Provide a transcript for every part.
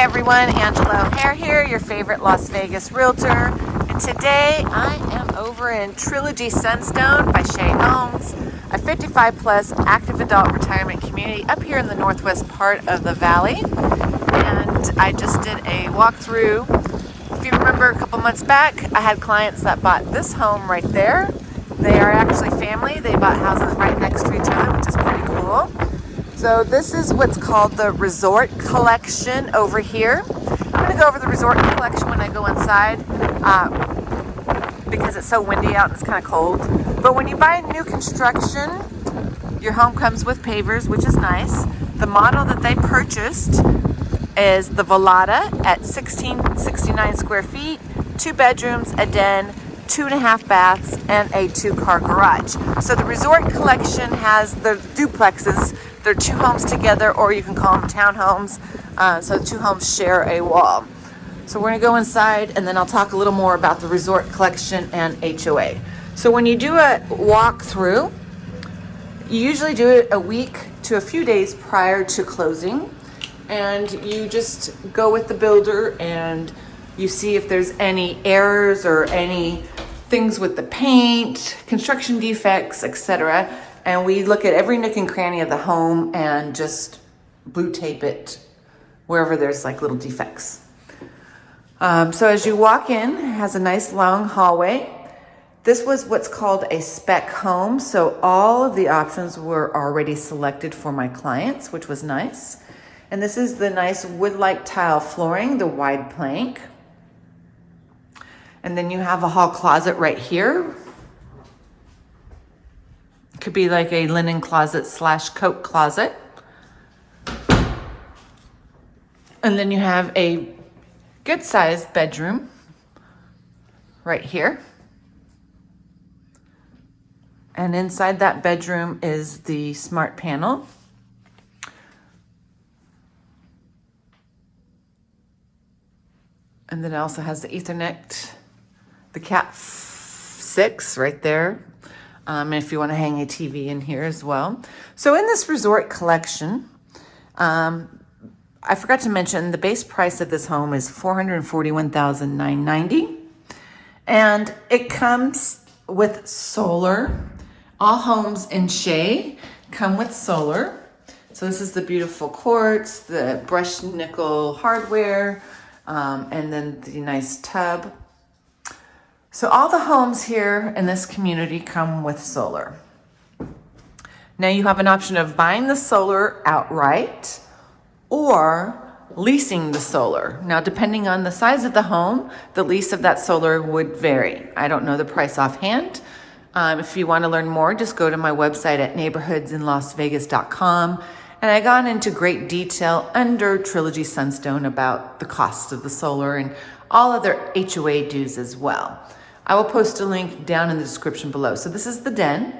everyone, Angela O'Hare here, your favorite Las Vegas realtor. And today I am over in Trilogy Sunstone by Shea Homes, a 55 plus active adult retirement community up here in the northwest part of the valley. And I just did a walkthrough. If you remember a couple months back, I had clients that bought this home right there. They are actually family. They bought houses right next to each other, which is pretty cool. So this is what's called the Resort Collection over here. I'm to go over the Resort Collection when I go inside uh, because it's so windy out and it's kind of cold. But when you buy new construction, your home comes with pavers, which is nice. The model that they purchased is the Volata at 1669 square feet, two bedrooms, a den, two and a half baths, and a two car garage. So the Resort Collection has the duplexes they're two homes together, or you can call them townhomes. Uh, so the two homes share a wall. So we're gonna go inside and then I'll talk a little more about the resort collection and HOA. So when you do a walkthrough, you usually do it a week to a few days prior to closing. And you just go with the builder and you see if there's any errors or any things with the paint, construction defects, etc and we look at every nook and cranny of the home and just blue tape it wherever there's like little defects. Um, so as you walk in, it has a nice long hallway. This was what's called a spec home. So all of the options were already selected for my clients, which was nice. And this is the nice wood-like tile flooring, the wide plank. And then you have a hall closet right here could be like a linen closet slash coat closet. And then you have a good sized bedroom right here. And inside that bedroom is the smart panel. And then it also has the ethernet, the cat six right there um, if you want to hang a TV in here as well. So in this resort collection, um, I forgot to mention the base price of this home is 441,990 and it comes with solar. All homes in Shea come with solar. So this is the beautiful quartz, the brushed nickel hardware, um, and then the nice tub. So all the homes here in this community come with solar. Now you have an option of buying the solar outright or leasing the solar. Now, depending on the size of the home, the lease of that solar would vary. I don't know the price offhand. Um, if you want to learn more, just go to my website at neighborhoodsinlasvegas.com. And I got into great detail under Trilogy Sunstone about the cost of the solar and all other HOA dues as well. I will post a link down in the description below. So this is the den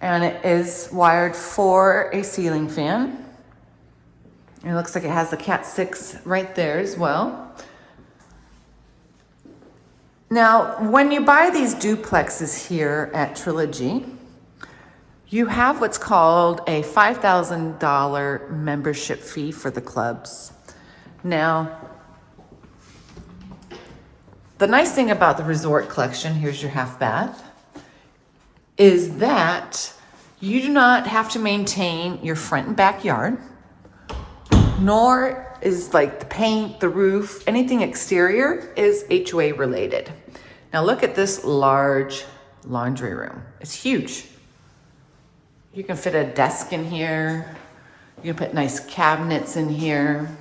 and it is wired for a ceiling fan. It looks like it has the Cat 6 right there as well. Now, when you buy these duplexes here at Trilogy, you have what's called a $5,000 membership fee for the clubs. Now, the nice thing about the resort collection, here's your half bath, is that you do not have to maintain your front and backyard, nor is like the paint, the roof, anything exterior is HOA related. Now look at this large laundry room. It's huge. You can fit a desk in here. You can put nice cabinets in here.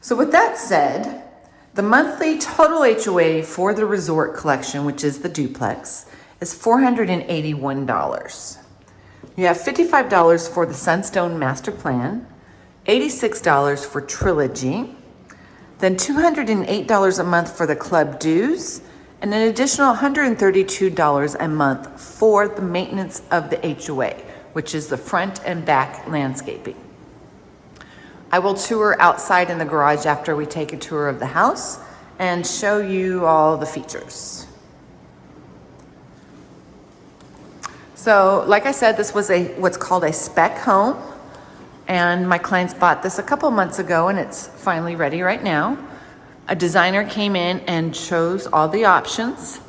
So with that said, the monthly total HOA for the resort collection, which is the duplex, is $481. You have $55 for the Sunstone Master Plan, $86 for Trilogy, then $208 a month for the club dues, and an additional $132 a month for the maintenance of the HOA, which is the front and back landscaping. I will tour outside in the garage after we take a tour of the house and show you all the features. So like I said, this was a what's called a spec home And my clients bought this a couple months ago and it's finally ready right now. A designer came in and chose all the options.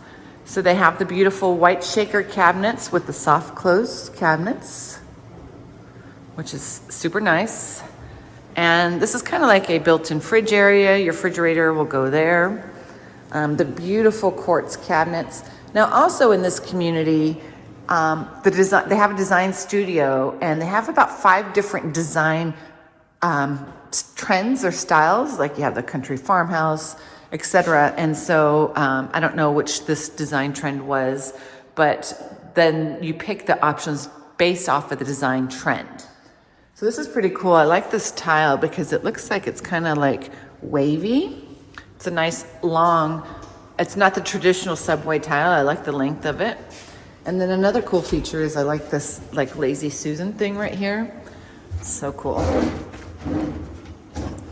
So they have the beautiful white shaker cabinets with the soft close cabinets, which is super nice. And this is kind of like a built-in fridge area. Your refrigerator will go there. Um, the beautiful quartz cabinets. Now also in this community, um, the design, they have a design studio and they have about five different design um, trends or styles. Like you have the country farmhouse, etc. And so um, I don't know which this design trend was, but then you pick the options based off of the design trend. So this is pretty cool. I like this tile because it looks like it's kind of like wavy. It's a nice long, it's not the traditional subway tile. I like the length of it. And then another cool feature is I like this like lazy Susan thing right here. So cool.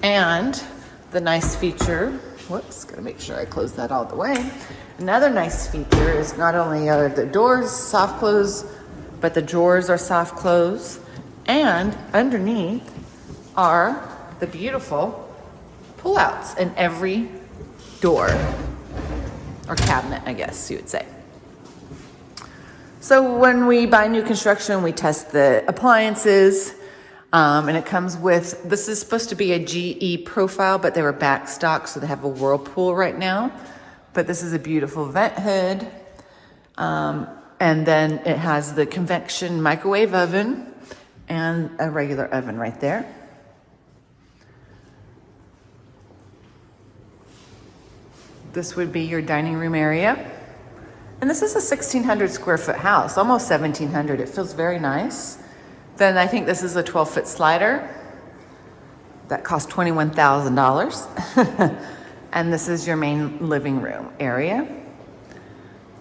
And the nice feature, whoops, gotta make sure I close that all the way. Another nice feature is not only are the doors soft close, but the drawers are soft close. And underneath are the beautiful pullouts in every door or cabinet, I guess you would say. So when we buy new construction, we test the appliances, um, and it comes with, this is supposed to be a GE profile, but they were back stock, so they have a Whirlpool right now. But this is a beautiful vent hood. Um, and then it has the convection microwave oven and a regular oven right there. This would be your dining room area. And this is a 1600 square foot house, almost 1700. It feels very nice. Then I think this is a 12 foot slider that cost $21,000. and this is your main living room area.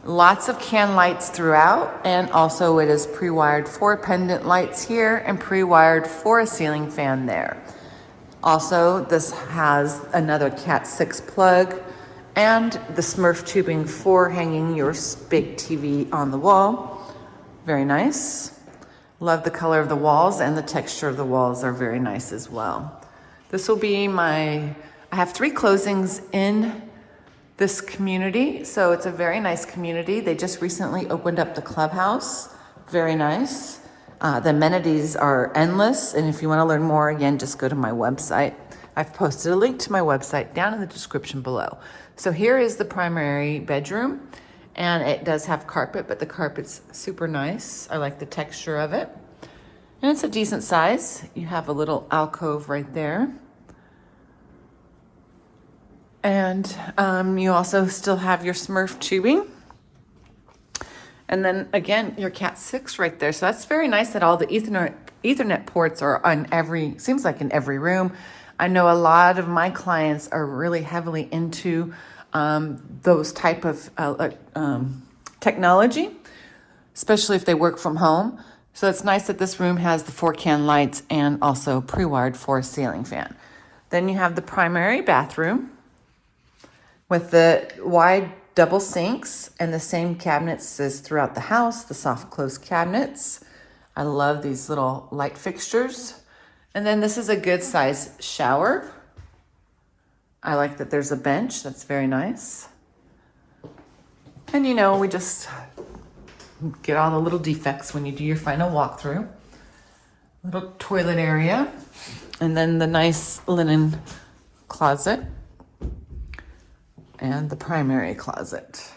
Lots of can lights throughout and also it is pre-wired for pendant lights here and pre-wired for a ceiling fan there. Also, this has another Cat 6 plug and the Smurf tubing for hanging your big TV on the wall. Very nice. Love the color of the walls and the texture of the walls are very nice as well. This will be my, I have three closings in this community. So it's a very nice community. They just recently opened up the clubhouse. Very nice. Uh, the amenities are endless. And if you want to learn more, again, just go to my website. I've posted a link to my website down in the description below. So here is the primary bedroom and it does have carpet, but the carpet's super nice. I like the texture of it. And it's a decent size. You have a little alcove right there. And um, you also still have your Smurf tubing. And then again, your Cat 6 right there. So that's very nice that all the Ethernet, Ethernet ports are on every, seems like in every room. I know a lot of my clients are really heavily into um, those type of uh, um, technology, especially if they work from home. So it's nice that this room has the four can lights and also pre-wired for a ceiling fan. Then you have the primary bathroom with the wide double sinks and the same cabinets as throughout the house, the soft close cabinets. I love these little light fixtures. And then this is a good size shower I like that there's a bench. That's very nice. And you know, we just get all the little defects when you do your final walkthrough. Little toilet area. And then the nice linen closet. And the primary closet.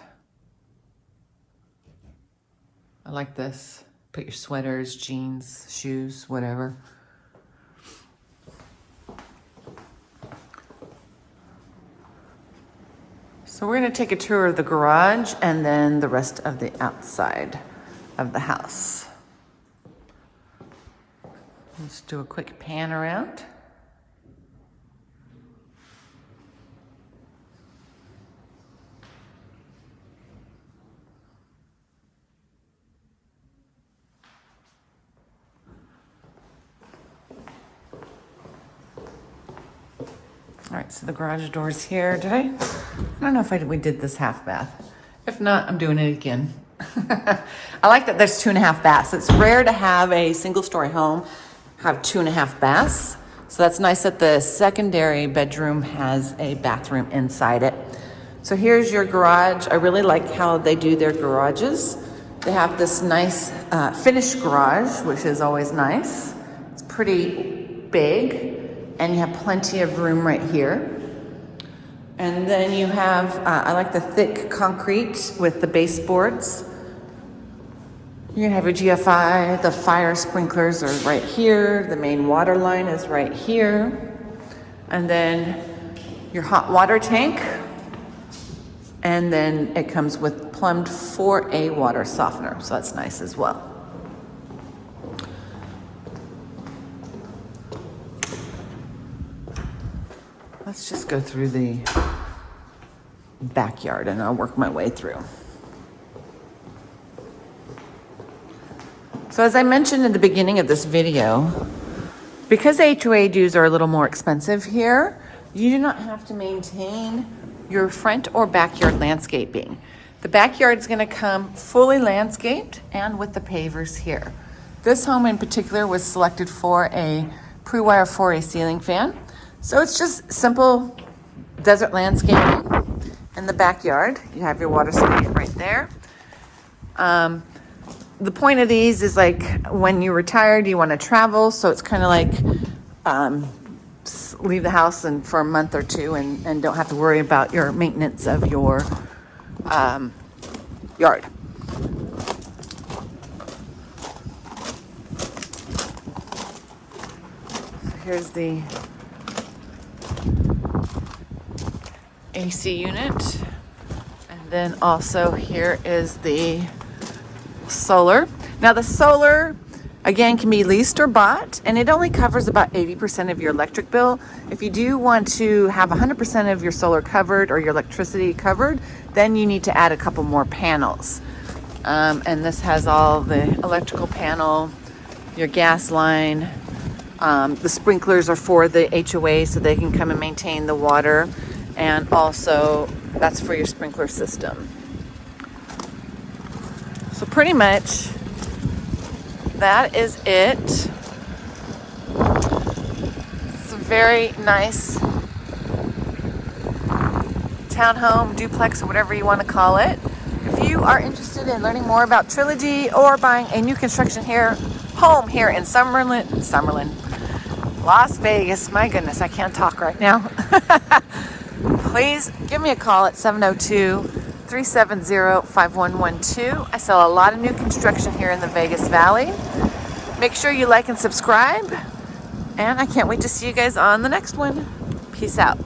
I like this. Put your sweaters, jeans, shoes, whatever. So we're going to take a tour of the garage and then the rest of the outside of the house. Let's do a quick pan around. All right, so the garage door's here. Did I? I don't know if I, we did this half bath. If not, I'm doing it again. I like that there's two and a half baths. It's rare to have a single story home have two and a half baths. So that's nice that the secondary bedroom has a bathroom inside it. So here's your garage. I really like how they do their garages. They have this nice uh, finished garage, which is always nice. It's pretty big, and you have plenty of room right here. And then you have, uh, I like the thick concrete with the baseboards. You're gonna have your GFI, the fire sprinklers are right here, the main water line is right here. And then your hot water tank. And then it comes with plumbed 4A water softener, so that's nice as well. Let's just go through the backyard and I'll work my way through. So as I mentioned in the beginning of this video, because HOA dues are a little more expensive here, you do not have to maintain your front or backyard landscaping. The backyard is gonna come fully landscaped and with the pavers here. This home in particular was selected for a pre-wire 4A ceiling fan. So it's just simple desert landscaping in the backyard. You have your water spigot right there. Um, the point of these is like when you retire, retired, you want to travel. So it's kind of like um, leave the house and for a month or two and, and don't have to worry about your maintenance of your um, yard. Here's the AC unit. And then also here is the solar. Now the solar again can be leased or bought and it only covers about 80% of your electric bill. If you do want to have 100% of your solar covered or your electricity covered, then you need to add a couple more panels. Um, and this has all the electrical panel, your gas line, um, the sprinklers are for the HOA so they can come and maintain the water. And also that's for your sprinkler system. So pretty much that is it. It's a very nice townhome, duplex, or whatever you want to call it. If you are interested in learning more about Trilogy or buying a new construction here, home here in Summerlin, Summerlin, Las Vegas, my goodness, I can't talk right now. Please give me a call at 702 370 5112. I sell a lot of new construction here in the Vegas Valley. Make sure you like and subscribe. And I can't wait to see you guys on the next one. Peace out.